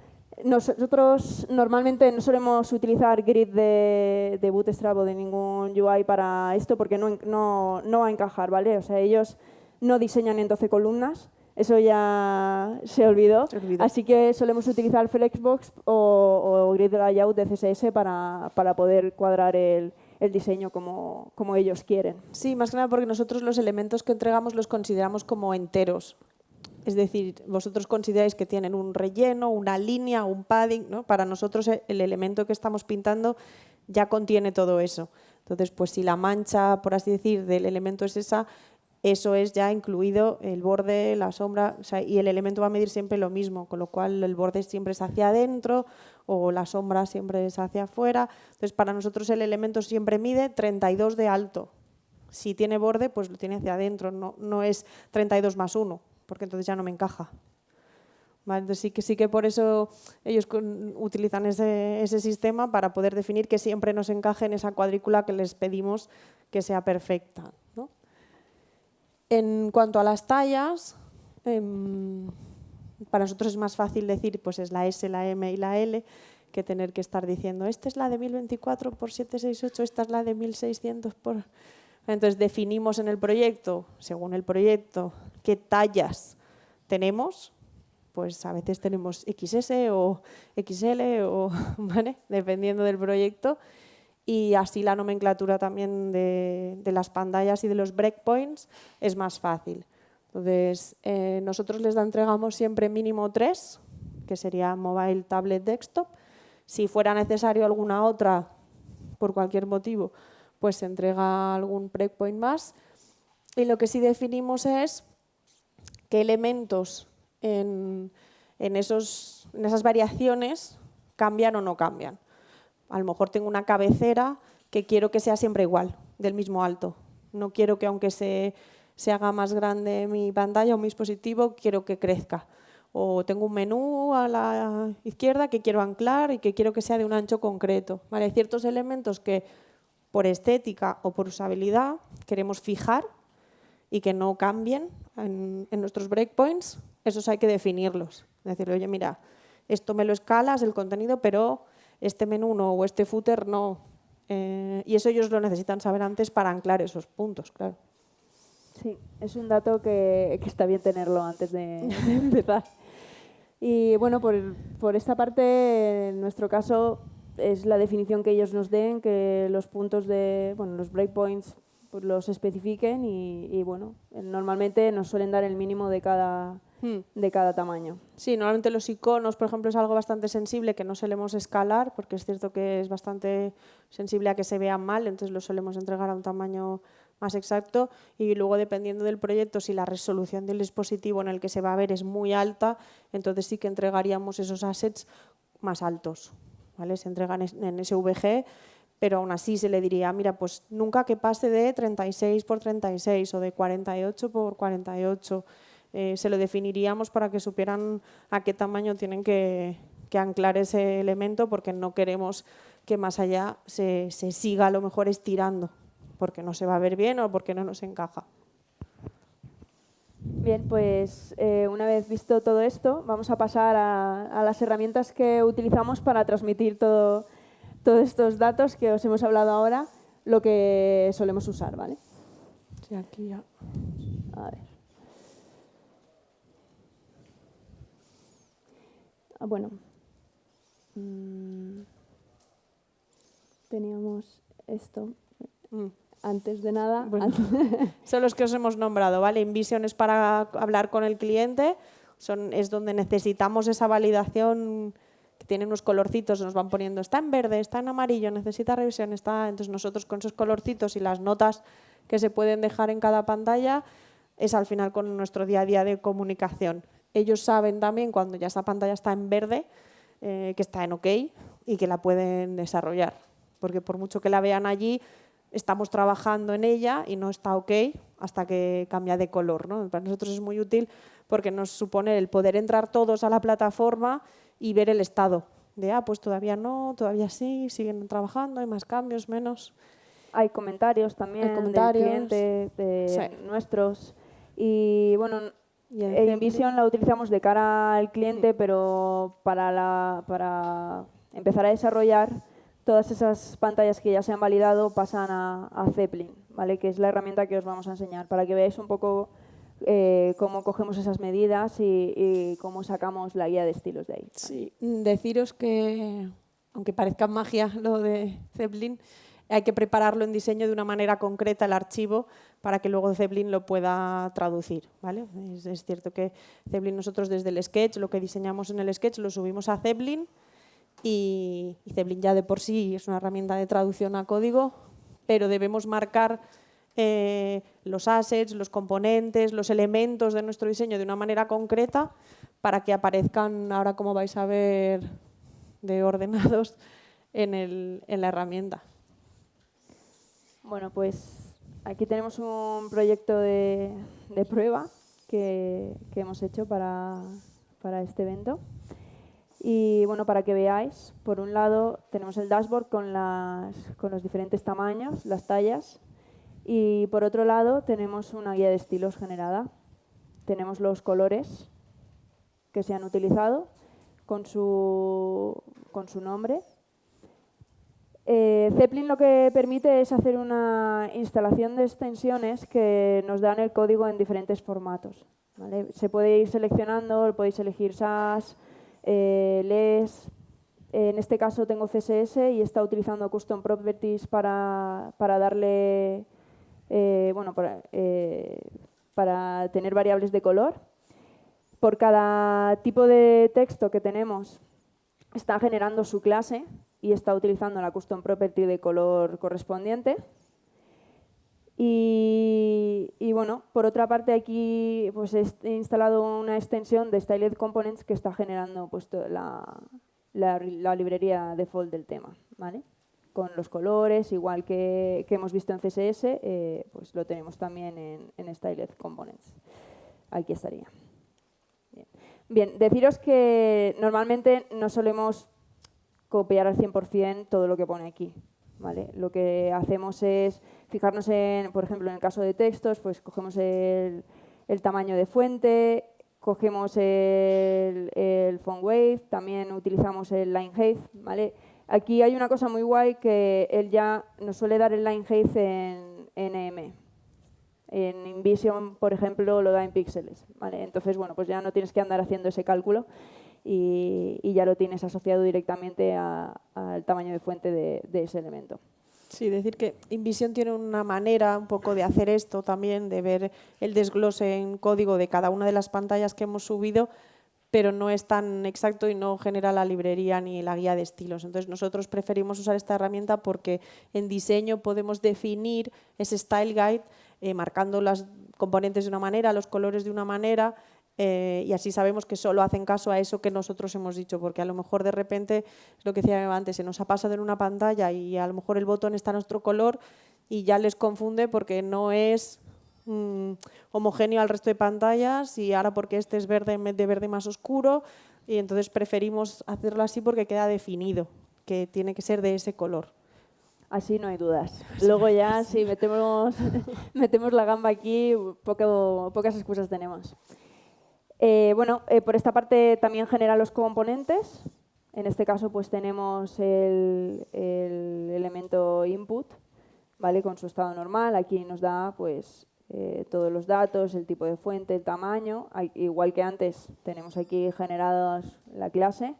Nosotros normalmente no solemos utilizar grid de, de Bootstrap o de ningún UI para esto porque no, no, no va a encajar, ¿vale? O sea, ellos no diseñan en 12 columnas, eso ya se olvidó. Así que solemos utilizar Flexbox o, o Grid Layout de CSS para, para poder cuadrar el, el diseño como, como, ellos quieren. Sí, más que nada porque nosotros los elementos que entregamos los consideramos como enteros. Es decir, vosotros consideráis que tienen un relleno, una línea, un padding. ¿no? Para nosotros el elemento que estamos pintando ya contiene todo eso. Entonces, pues si la mancha, por así decir, del elemento es esa, eso es ya incluido el borde, la sombra, y el elemento va a medir siempre lo mismo, con lo cual el borde siempre es hacia adentro o la sombra siempre es hacia afuera. Entonces, para nosotros el elemento siempre mide 32 de alto. Si tiene borde, pues lo tiene hacia adentro, no, no es 32 más 1, porque entonces ya no me encaja. Entonces sí que, sí que por eso ellos utilizan ese, ese sistema para poder definir que siempre nos encaje en esa cuadrícula que les pedimos que sea perfecta. En cuanto a las tallas, em, para nosotros es más fácil decir pues es la S, la M y la L que tener que estar diciendo esta es la de 1024 por 768, esta es la de 1600 por... Entonces definimos en el proyecto, según el proyecto, qué tallas tenemos, pues a veces tenemos XS o XL, o, [laughs] dependiendo del proyecto, y así la nomenclatura también de, las pantallas y de los breakpoints es más fácil. Entonces, eh, nosotros les entregamos siempre mínimo tres, que sería mobile, tablet, desktop. Si fuera necesario alguna otra, por cualquier motivo, pues se entrega algún breakpoint más. Y lo que sí definimos es qué elementos en, en esas variaciones cambian o no cambian. A lo mejor tengo una cabecera que quiero que sea siempre igual, del mismo alto. No quiero que aunque se, se haga más grande mi pantalla o mi dispositivo, quiero que crezca. O tengo un menú a la izquierda que quiero anclar y que quiero que sea de un ancho concreto. ¿Vale? Hay ciertos elementos que por estética o por usabilidad queremos fijar y que no cambien en, en nuestros breakpoints, esos hay que definirlos. Decirle, oye, mira, esto me lo escalas, el contenido, pero este menú no o este footer no. Eh, y eso ellos lo necesitan saber antes para anclar esos puntos, claro. Sí, es un dato que, está bien tenerlo antes [laughs] de, empezar. Y bueno, por, por, esta parte, en nuestro caso, es la definición que ellos nos den, que los puntos de, bueno, los breakpoints pues los especifiquen y, y, bueno, normalmente nos suelen dar el mínimo de cada, Hmm. de cada tamaño. Sí, normalmente los iconos, por ejemplo, es algo bastante sensible que no solemos escalar, porque es cierto que es bastante sensible a que se vean mal, entonces lo solemos entregar a un tamaño más exacto y luego dependiendo del proyecto, si la resolución del dispositivo en el que se va a ver es muy alta, entonces sí que entregaríamos esos assets más altos. ¿vale? Se entregan en SVG, pero aún así se le diría, mira, pues nunca que pase de 36 por 36 o de 48 por 48 eh, se lo definiríamos para que supieran a qué tamaño tienen que, anclar ese elemento porque no queremos que más allá se, siga a lo mejor estirando porque no se va a ver bien o porque no nos encaja. Bien, pues eh, una vez visto todo esto, vamos a pasar a, las herramientas que utilizamos para transmitir todo, todos estos datos que os hemos hablado ahora, lo que solemos usar, ¿vale? Sí, aquí ya. A ver. Ah, bueno, mm, teníamos esto. Mm. Antes de nada... [laughs] son los que os hemos nombrado, ¿vale? InVision es para hablar con el cliente, son, es donde necesitamos esa validación que tiene unos colorcitos, nos van poniendo, está en verde, está en amarillo, necesita revisión, está... Entonces nosotros con esos colorcitos y las notas que se pueden dejar en cada pantalla es al final con nuestro día a día de comunicación ellos saben también cuando ya esa pantalla está en verde, eh, que está en OK y que la pueden desarrollar. Porque por mucho que la vean allí, estamos trabajando en ella y no está OK hasta que cambia de color. ¿no? Para nosotros es muy útil porque nos supone el poder entrar todos a la plataforma y ver el estado. De, ah, pues todavía no, todavía sí, siguen trabajando, hay más cambios, menos. Hay comentarios también hay comentarios. del cliente, de nuestros. Y bueno, InVision la utilizamos de cara al cliente, pero para, la, para empezar a desarrollar todas esas pantallas que ya se han validado pasan a, Zeppelin, ¿vale? que es la herramienta que os vamos a enseñar, para que veáis un poco eh, cómo cogemos esas medidas y, cómo sacamos la guía de estilos de ahí. Sí, deciros que, aunque parezca magia lo de Zeppelin, hay que prepararlo en diseño de una manera concreta el archivo para que luego Zeppelin lo pueda traducir. ¿vale? Es, cierto que Zeppelin nosotros desde el sketch, lo que diseñamos en el sketch lo subimos a Zeppelin y, Zeppelin ya de por sí es una herramienta de traducción a código, pero debemos marcar eh, los assets, los componentes, los elementos de nuestro diseño de una manera concreta para que aparezcan, ahora como vais a ver, de ordenados en la herramienta. Bueno, pues aquí tenemos un proyecto de, prueba que, hemos hecho para, este evento. Y bueno, para que veáis, por un lado tenemos el dashboard con, con los diferentes tamaños, las tallas, y por otro lado tenemos una guía de estilos generada. Tenemos los colores que se han utilizado con su, con su nombre eh, Zeppelin lo que permite es hacer una instalación de extensiones que nos dan el código en diferentes formatos. Se puede ir seleccionando, podéis elegir SAS, eh, LES, en este caso tengo CSS y está utilizando Custom Properties para, darle, eh, bueno, para tener variables de color. Por cada tipo de texto que tenemos está generando su clase y está utilizando la custom property de color correspondiente. Y, bueno, por otra parte aquí pues he instalado una extensión de Styled Components que está generando pues, la, la, librería default del tema, ¿vale? Con los colores, igual que, hemos visto en CSS, eh, pues lo tenemos también en, en Styled Components. Aquí estaría. Bien. Deciros que normalmente no solemos copiar al 100% todo lo que pone aquí. ¿vale? Lo que hacemos es fijarnos en, por ejemplo, en el caso de textos, pues cogemos el, tamaño de fuente, cogemos el, el, font weight, también utilizamos el line height. ¿vale? Aquí hay una cosa muy guay que él ya nos suele dar el line height en NM. En InVision, por ejemplo, lo da en píxeles. Entonces, bueno, pues ya no tienes que andar haciendo ese cálculo y, ya lo tienes asociado directamente al tamaño de fuente de, ese elemento. Sí, decir que InVision tiene una manera un poco de hacer esto también, de ver el desglose en código de cada una de las pantallas que hemos subido, pero no es tan exacto y no genera la librería ni la guía de estilos. Entonces nosotros preferimos usar esta herramienta porque en diseño podemos definir ese style guide eh, marcando los componentes de una manera, los colores de una manera eh, y así sabemos que solo hacen caso a eso que nosotros hemos dicho, porque a lo mejor de repente, lo que decía antes, se nos ha pasado en una pantalla y a lo mejor el botón está en nuestro color y ya les confunde porque no es mm, homogéneo al resto de pantallas y ahora porque este es verde en vez de verde más oscuro y entonces preferimos hacerlo así porque queda definido, que tiene que ser de ese color. Así no hay dudas. Luego ya, si metemos, [laughs] metemos la gamba aquí, poco, pocas excusas tenemos. Eh, bueno, eh, por esta parte también genera los componentes. En este caso pues tenemos el, elemento input, ¿vale? Con su estado normal. Aquí nos da pues eh, todos los datos, el tipo de fuente, el tamaño. igual que antes tenemos aquí generados la clase.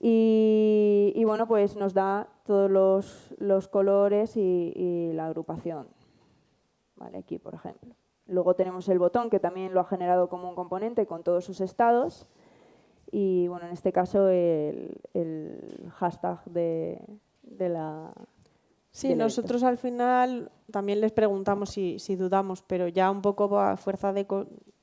Y, bueno, pues nos da todos los, colores y, la agrupación. ¿Vale? Aquí, por ejemplo. Luego tenemos el botón, que también lo ha generado como un componente con todos sus estados. Y bueno, en este caso el, hashtag de, la... Sí, nosotros al final también les preguntamos si, dudamos, pero ya un poco a fuerza de,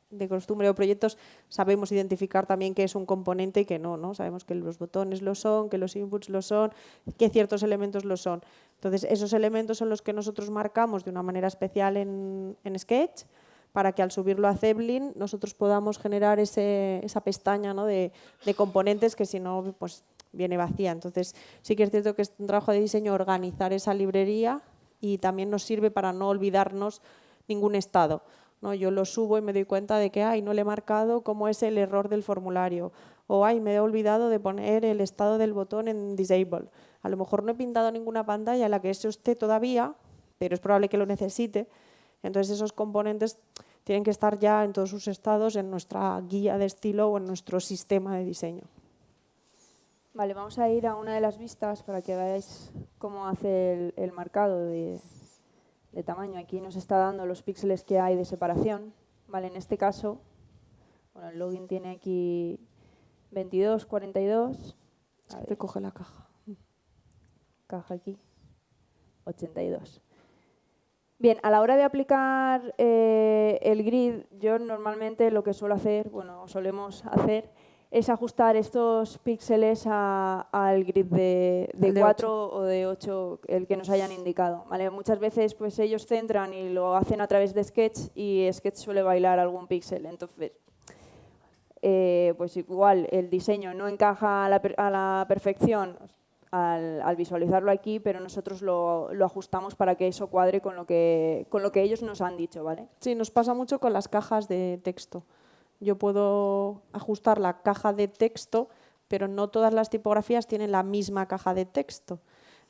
de costumbre o proyectos sabemos identificar también qué es un componente y qué no, ¿no? Sabemos que los botones lo son, que los inputs lo son, que ciertos elementos lo son. Entonces, esos elementos son los que nosotros marcamos de una manera especial en, Sketch para que al subirlo a Zeppelin nosotros podamos generar esa pestaña de, componentes que si no pues viene vacía. Entonces sí que es cierto que es un trabajo de diseño organizar esa librería y también nos sirve para no olvidarnos ningún estado ¿no? Yo lo subo y me doy cuenta de que, ay, no le he marcado cómo es el error del formulario. O, ay, me he olvidado de poner el estado del botón en disable. A lo mejor no he pintado ninguna pantalla en la que eso esté todavía, pero es probable que lo necesite. Entonces esos componentes tienen que estar ya en todos sus estados en nuestra guía de estilo o en nuestro sistema de diseño. Vale, vamos a ir a una de las vistas para que veáis cómo hace el, marcado de, tamaño. Aquí nos está dando los píxeles que hay de separación. Vale, en este caso, bueno, el login tiene aquí 22, 42. Te coge la caja. Caja aquí. 82. Bien, a la hora de aplicar eh, el grid, yo normalmente lo que suelo hacer, bueno, solemos hacer, es ajustar estos píxeles al grid de, de, 4 o de 8, el que nos hayan indicado. ¿vale? Muchas veces pues, ellos centran y lo hacen a través de Sketch y Sketch suele bailar algún píxel. Entonces, eh, pues igual el diseño no encaja a la, perfección al, visualizarlo aquí, pero nosotros lo, lo, ajustamos para que eso cuadre con lo que, con lo que ellos nos han dicho. ¿vale? Sí, nos pasa mucho con las cajas de texto yo puedo ajustar la caja de texto, pero no todas las tipografías tienen la misma caja de texto.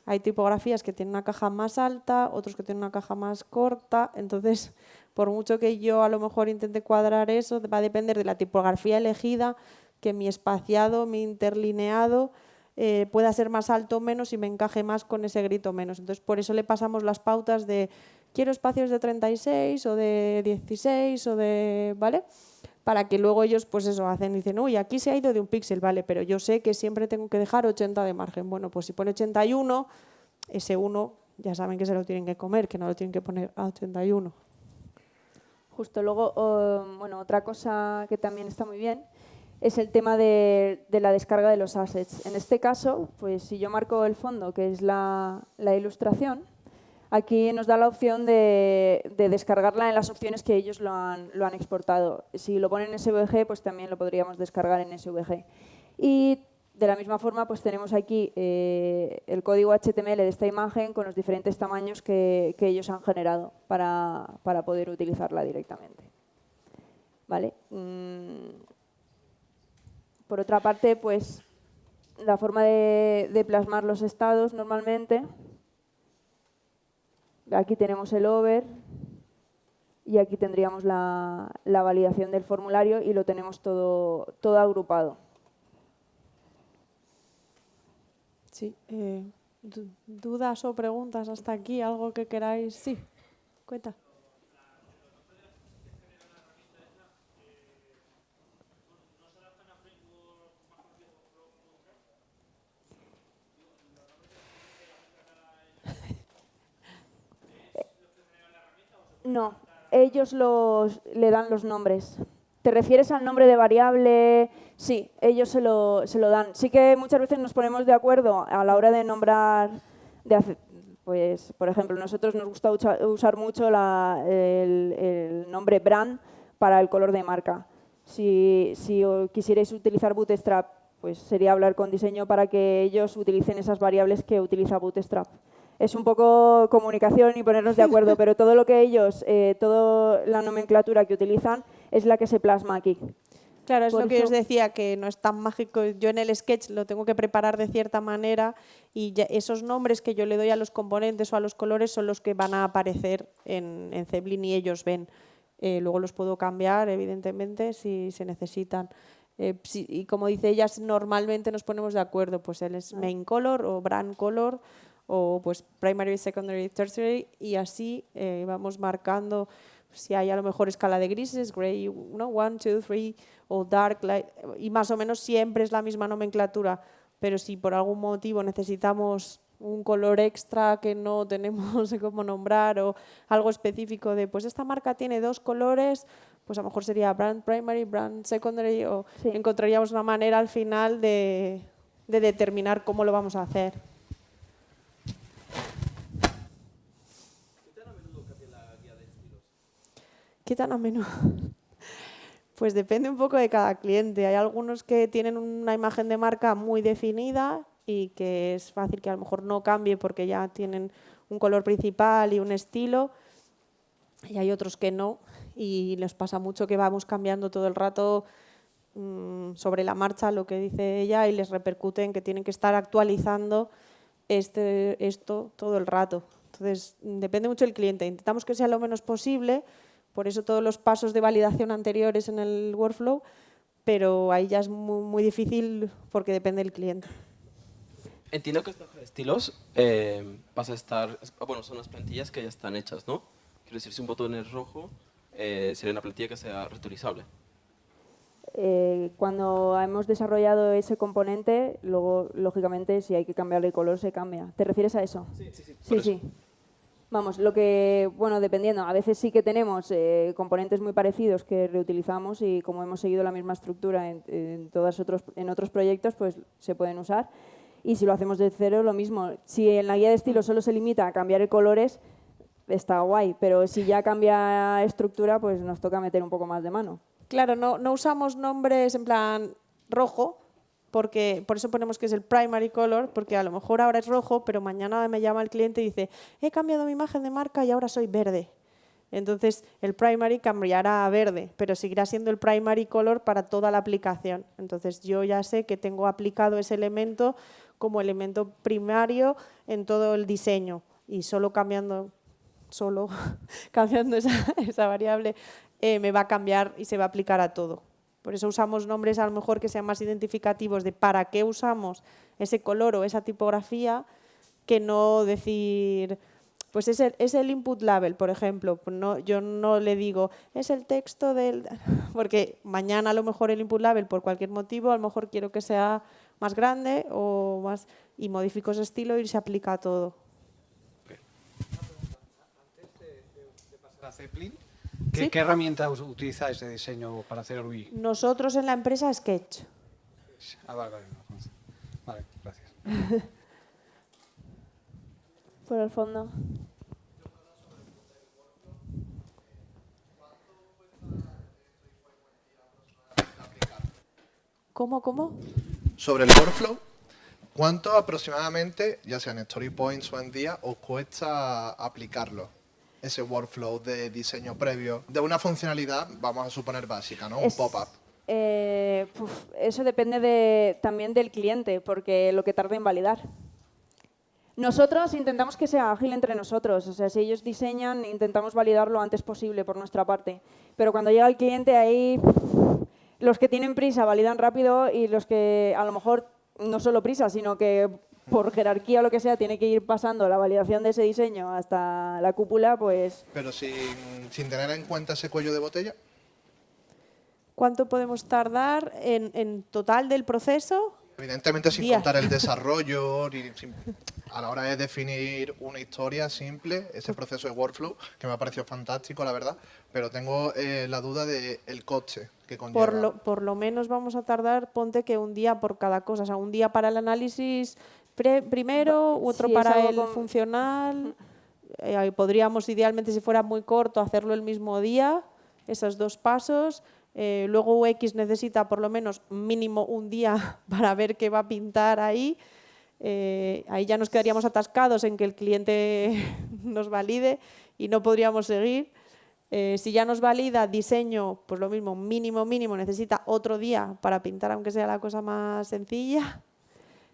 Hay tipografías que tienen una caja más alta, otros que tienen una caja más corta, entonces [laughs] por mucho que yo a lo mejor intente cuadrar eso, va a depender de la tipografía elegida, que mi espaciado, mi interlineado eh, pueda ser más alto o menos y me encaje más con ese grito menos. Entonces por eso le pasamos las pautas de quiero espacios de 36 o de 16 o de... ¿vale? Para que luego ellos pues eso hacen, dicen, uy, aquí se ha ido de un píxel, vale, pero yo sé que siempre tengo que dejar 80 de margen. Bueno, pues si pone 81, ese 1 ya saben que se lo tienen que comer, que no lo tienen que poner a 81. Justo luego, bueno, otra cosa que también está muy bien es el tema de, la descarga de los assets. En este caso, pues si yo marco el fondo, que es la ilustración, Aquí nos da la opción de, descargarla en las opciones que ellos lo han, exportado. Si lo ponen en SVG, pues también lo podríamos descargar en SVG. Y de la misma forma, pues tenemos aquí eh, el código HTML de esta imagen con los diferentes tamaños que, ellos han generado para, poder utilizarla directamente. ¿Vale? Mm. Por otra parte, pues la forma de plasmar los estados normalmente Aquí tenemos el over y aquí tendríamos la, validación del formulario y lo tenemos todo, todo agrupado. Sí. Eh, ¿Dudas o preguntas hasta aquí? ¿Algo que queráis? Sí. Cuenta. No, ellos los, le dan los nombres. ¿Te refieres al nombre de variable? Sí, ellos se lo, se lo dan. Sí que muchas veces nos ponemos de acuerdo a la hora de nombrar, pues, por ejemplo, nosotros nos gusta usar mucho el, nombre brand para el color de marca. Si, si quisierais utilizar Bootstrap, pues sería hablar con diseño para que ellos utilicen esas variables que utiliza Bootstrap es un poco comunicación y ponernos de acuerdo, [laughs] pero todo lo que ellos, eh, toda la nomenclatura que utilizan es la que se plasma aquí. Claro, es lo que os decía, que no es tan mágico. Yo en el sketch lo tengo que preparar de cierta manera y esos nombres que yo le doy a los componentes o a los colores son los que van a aparecer en, en Zeblin y ellos ven. Eh, luego los puedo cambiar, evidentemente, si se necesitan. Eh, y como dice ella, normalmente nos ponemos de acuerdo, pues él es main color o brand color o pues primary, secondary, tertiary y así eh, vamos marcando si hay a lo mejor escala de grises, gray, ¿no? one, two, three, o dark, light, y más o menos siempre es la misma nomenclatura, pero si por algún motivo necesitamos un color extra que no [laughs] tenemos cómo nombrar o algo específico de, pues esta marca tiene dos colores, pues a lo mejor sería brand primary, brand secondary, o encontraríamos una manera al final de, de determinar cómo lo vamos a hacer. ¿Qué tan a? [laughs] Pues depende un poco de cada cliente. Hay algunos que tienen una imagen de marca muy definida y que es fácil que a lo mejor no cambie porque ya tienen un color principal y un estilo. Y hay otros que no y les pasa mucho que vamos cambiando todo el rato mm, sobre la marcha lo que dice ella y les repercute en que tienen que estar actualizando este, esto todo el rato. Entonces, depende mucho del cliente. Intentamos que sea lo menos posible, por eso todos los pasos de validación anteriores en el workflow, pero ahí ya es muy, difícil porque depende del cliente. Entiendo que esta estilos eh, a estar, bueno, son las plantillas que ya están hechas, ¿no? Quiero decir, si un botón es rojo, eh, sería una plantilla que sea reutilizable. Eh, cuando hemos desarrollado ese componente, luego, lógicamente, si hay que cambiarle el color, se cambia. ¿Te refieres a eso? Sí, sí, sí. Sí, sí. Vamos, lo que, bueno, dependiendo, a veces sí que tenemos eh, componentes muy parecidos que reutilizamos y como hemos seguido la misma estructura en, en, otros, en otros proyectos, pues se pueden usar. Y si lo hacemos de cero, lo mismo. Si en la guía de estilo solo se limita a cambiar colores, está guay, pero si ya cambia estructura, pues nos toca meter un poco más de mano. Claro, no, no usamos nombres en plan rojo, porque por eso ponemos que es el primary color, porque a lo mejor ahora es rojo, pero mañana me llama el cliente y dice, he cambiado mi imagen de marca y ahora soy verde. Entonces el primary cambiará a verde, pero seguirá siendo el primary color para toda la aplicación. Entonces yo ya sé que tengo aplicado ese elemento como elemento primario en todo el diseño y solo cambiando, solo [laughs] cambiando esa, variable eh, me va a cambiar y se va a aplicar a todo. Por eso usamos nombres a lo mejor que sean más identificativos de para qué usamos ese color o esa tipografía que no decir, pues es el, es el input label, por ejemplo. Pues no, yo no le digo, es el texto del... [laughs] Porque mañana a lo mejor el input label, por cualquier motivo, a lo mejor quiero que sea más grande o más y modifico ese estilo y se aplica a todo. Antes de, pasar a Zeppelin, ¿Qué, herramienta utilizáis de diseño para hacer el UI? Nosotros en la empresa Sketch. Ah, vale, vale. Vale, gracias. [laughs] Por el fondo. ¿Cómo, cómo? Sobre el workflow, ¿cuánto aproximadamente, ya sea en Story Points o en día, os cuesta aplicarlo? Ese workflow de diseño previo de una funcionalidad, vamos a suponer básica, ¿no? Un pop-up. Eh, eso depende de, también del cliente, porque lo que tarda en validar. Nosotros intentamos que sea ágil entre nosotros, o sea, si ellos diseñan, intentamos validar lo antes posible por nuestra parte. Pero cuando llega el cliente, ahí los que tienen prisa validan rápido y los que a lo mejor no solo prisa, sino que por jerarquía o lo que sea, tiene que ir pasando la validación de ese diseño hasta la cúpula, pues... Pero sin, sin tener en cuenta ese cuello de botella. ¿Cuánto podemos tardar en, en total del proceso? Evidentemente sin contar el [laughs] desarrollo, a la hora de definir una historia simple, ese proceso de workflow, que me ha parecido fantástico, la verdad, pero tengo eh, la duda del el coche que conlleva. Por lo, por lo menos vamos a tardar, ponte que un día por cada cosa, o sea, un día para el análisis primero, otro para el funcional. Eh, podríamos, idealmente, si fuera muy corto, hacerlo el mismo día, esos dos pasos. Eh, luego UX necesita por lo menos mínimo un día [laughs] para ver qué va a pintar ahí. Eh, ahí ya nos quedaríamos atascados en que el cliente [laughs] nos valide y no podríamos seguir. si ya nos valida diseño, pues lo mismo, mínimo, mínimo, necesita otro día para pintar, aunque sea la cosa más sencilla.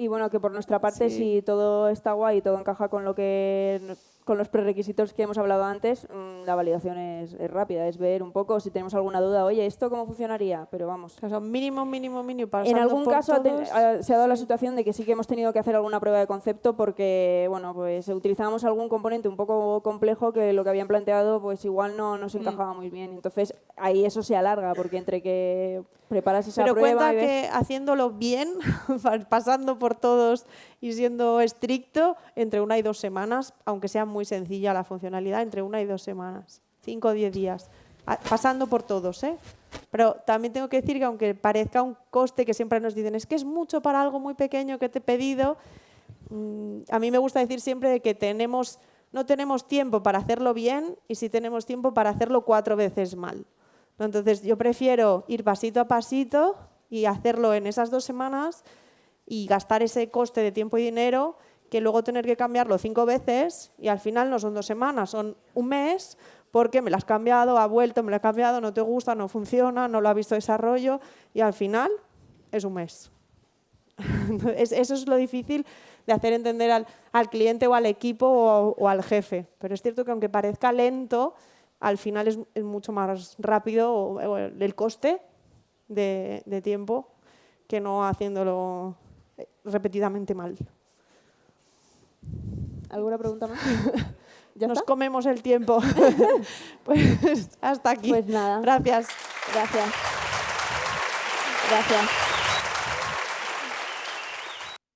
Y bueno, que por nuestra parte, si todo está guay y todo encaja con lo que con los prerequisitos que hemos hablado antes, mm, la validación es, rápida, es ver un poco si tenemos alguna duda, oye, ¿esto cómo funcionaría? Pero vamos. O sea, mínimo, mínimo, mínimo. En algún caso se ha dado la situación de que sí que hemos tenido que hacer alguna prueba de concepto porque, bueno, pues utilizamos algún componente un poco complejo que lo que habían planteado pues igual no nos mm. encajaba muy bien. Entonces ahí eso se alarga porque entre que preparas esa Pero prueba cuenta que haciéndolo bien, [laughs] pasando por todos y siendo estricto, entre una y dos semanas, aunque sea muy sencilla la funcionalidad, entre una y dos semanas, cinco o diez días, pasando por todos. ¿eh? Pero también tengo que decir que aunque parezca un coste que siempre nos dicen, es que es mucho para algo muy pequeño que te he pedido, mm, a mí me gusta decir siempre que tenemos, no tenemos tiempo para hacerlo bien y si tenemos tiempo para hacerlo cuatro veces mal. Entonces yo prefiero ir pasito a pasito y hacerlo en esas dos semanas y gastar ese coste de tiempo y dinero que luego tener que cambiarlo cinco veces y al final no son dos semanas, son un mes porque me la has cambiado, ha vuelto, me la ha cambiado, no te gusta, no funciona, no lo ha visto desarrollo y al final es un mes. [laughs] Eso es lo difícil de hacer entender al, cliente o al equipo o, al jefe. Pero es cierto que aunque parezca lento, al final es, mucho más rápido el coste de, tiempo que no haciéndolo repetidamente mal. ¿Alguna pregunta más? [laughs] Nos comemos el tiempo. [laughs] [laughs] pues hasta aquí. Pues nada. Gracias. Gracias. Gracias.